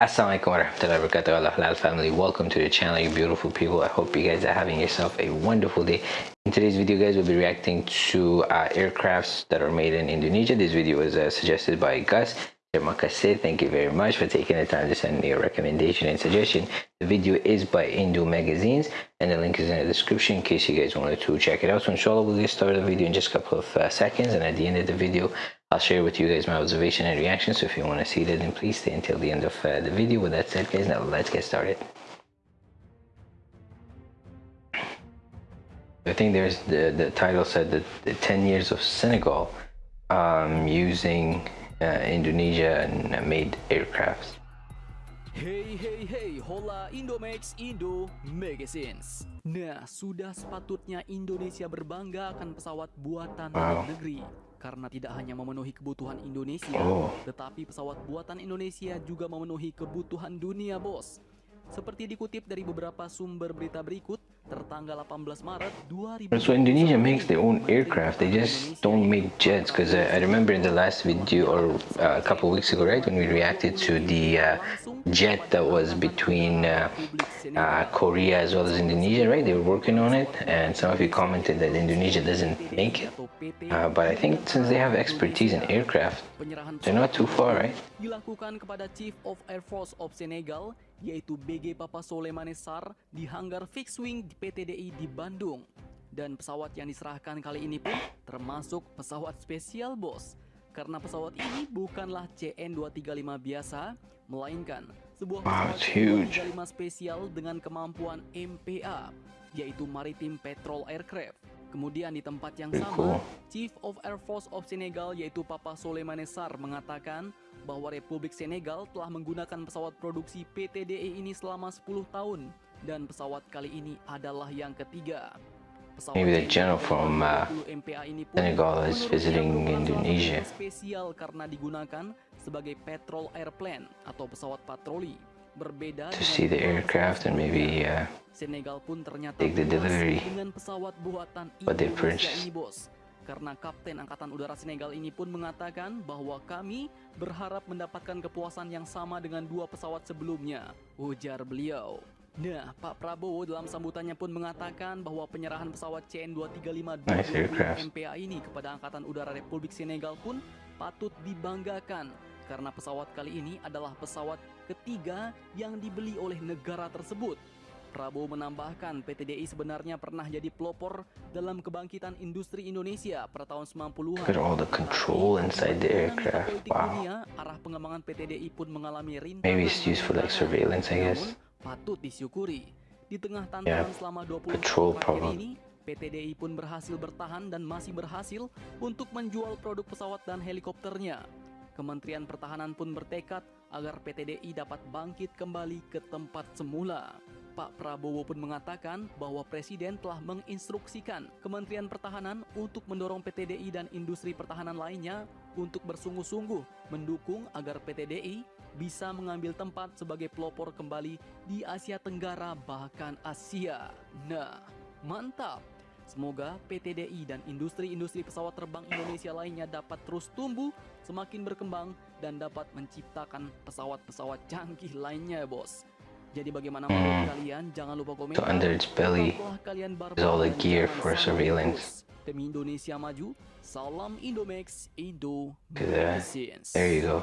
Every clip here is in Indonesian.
Assalamualaikum warahmatullahi wabarakatuh Allah halal family welcome to the channel you beautiful people I hope you guys are having yourself a wonderful day in today's video guys we'll be reacting to uh, aircrafts that are made in Indonesia this video was uh, suggested by Gus. Thank you very much for taking the time to send me a recommendation and suggestion. The video is by Indo Magazines and the link is in the description in case you guys wanted to check it out. So inshallah we'll get started the video in just a couple of uh, seconds and at the end of the video I'll share with you guys my observation and reaction. So if you want to see that then please stay until the end of uh, the video. With that said guys now let's get started. I think there's the, the title said that the 10 years of Senegal um, using uh, Indonesia and uh, made aircrafts. Hey hey hey, hola Indomax Indo Magazines. Nah, sudah sepatutnya Indonesia berbangga akan pesawat buatan Wow. negeri. Karena tidak hanya memenuhi kebutuhan Indonesia, Oh. tetapi pesawat buatan Indonesia juga memenuhi kebutuhan dunia, bos. Seperti dikutip dari beberapa sumber berita berikut, tertanggal 18 Maret 2020. So Indonesia makes their own aircraft. They just don't make jets. Because uh, I remember in the last video or uh, a couple weeks ago, right, when we reacted to the uh, jet that was between uh, uh, Korea as well as Indonesia, right? They were working on it, and some of you commented that Indonesia doesn't make it. Uh, but I think since they have expertise in aircraft, they're not too far, right? dilakukan kepada Chief of Air Force of Senegal, yaitu BG Papa Soleimane Sarr di hanggar fixed wing di PTDI di Bandung. Dan pesawat yang diserahkan kali ini pun termasuk pesawat spesial bos. Karena pesawat ini bukanlah CN235 biasa, melainkan sebuah pesawat it's huge. CN235 spesial dengan kemampuan MPA, yaitu Maritime Patrol Aircraft. Kemudian di tempat yang sama, cool. Chief of Air Force of Senegal yaitu Papa Soleimane Sarr mengatakan bahwa Republik Senegal telah menggunakan pesawat produksi PTDE ini selama 10 tahun dan pesawat kali ini adalah yang ketiga. Pesawat Maybe the general from, uh, 220 MPA ini pun Senegal is visiting Indonesia. spesial karena digunakan sebagai patrol airplane atau pesawat patroli. Berbeda To see the aircraft and maybe uh, Senegal pun ternyata take the delivery. they purchased. ini bos. Karena Kapten Angkatan Udara Senegal ini pun mengatakan bahwa kami berharap mendapatkan kepuasan yang sama dengan dua pesawat sebelumnya, ujar beliau. Nah, Pak Prabowo dalam sambutannya pun mengatakan bahwa penyerahan pesawat CN235 Nice aircraft. MPA ini kepada Angkatan Udara Republik Senegal pun patut dibanggakan karena pesawat kali ini adalah pesawat ketiga yang dibeli oleh negara tersebut. Prabowo menambahkan PTDI sebenarnya pernah jadi pelopor dalam kebangkitan industri Indonesia pada tahun 90-an. Look at all the control inside the aircraft. Wow. dunia, arah pengembangan PTDI pun mengalami rintangan. Maybe it's used for like surveillance, I guess. Patut disyukuri. Di tengah Yeah, tantangan selama 20 patrol tahun terakhir ini, PTDI pun berhasil bertahan dan masih berhasil untuk menjual produk pesawat dan helikopternya. Kementerian Pertahanan pun bertekad agar PTDI dapat bangkit kembali ke tempat semula. Pak Prabowo pun mengatakan bahwa Presiden telah menginstruksikan Kementerian Pertahanan untuk mendorong PTDI dan industri pertahanan lainnya untuk bersungguh-sungguh mendukung agar PTDI bisa mengambil tempat sebagai pelopor kembali di Asia Tenggara bahkan Asia. Nah, mantap! Semoga PTDI dan industri-industri pesawat terbang Indonesia lainnya dapat terus tumbuh, semakin berkembang, dan dapat menciptakan pesawat-pesawat canggih lainnya, bos. Jadi bagaimana Hmm. menurut kalian? Jangan lupa komen. So under its belly kalian is all the gear for surveillance. Demi Indonesia maju, salam Indomax, Indo. Magazines. There you go.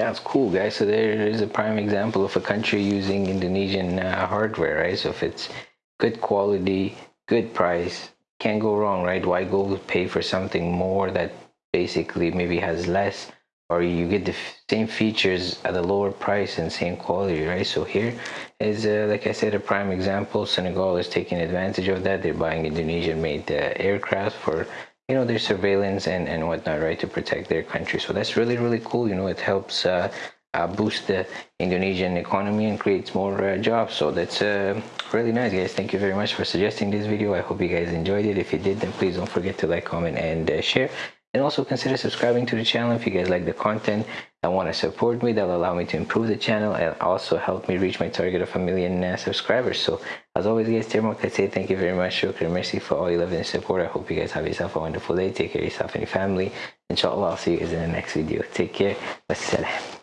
That's cool, guys. So there is a prime example of a country using Indonesian uh, hardware, right? So if it's good quality, good price, can't go wrong, right? Why go pay for something more that basically maybe has less, or you get the same features at a lower price and same quality, right? So here is, uh, like I said, a prime example. Senegal is taking advantage of that. They're buying Indonesian-made uh, aircraft for you know their surveillance and and whatnot right to protect their country. So that's really really cool. You know it helps uh, uh, boost the indonesian economy and creates more uh, jobs. So that's uh, really nice guys. Thank you very much for suggesting this video. I hope you guys enjoyed it. If you did then please don't forget to like comment and uh, share and also consider subscribing to the channel if you guys like the content and want to support me that'll allow me to improve the channel and also help me reach my target of a million uh, subscribers. So as always guys Termo, I say thank you very much shukran mercy for all your love and support. I hope you guys have yourself a wonderful day. Take care of yourself and your family. Inshallah i'll see you guys in the next video. Take care. Wassalam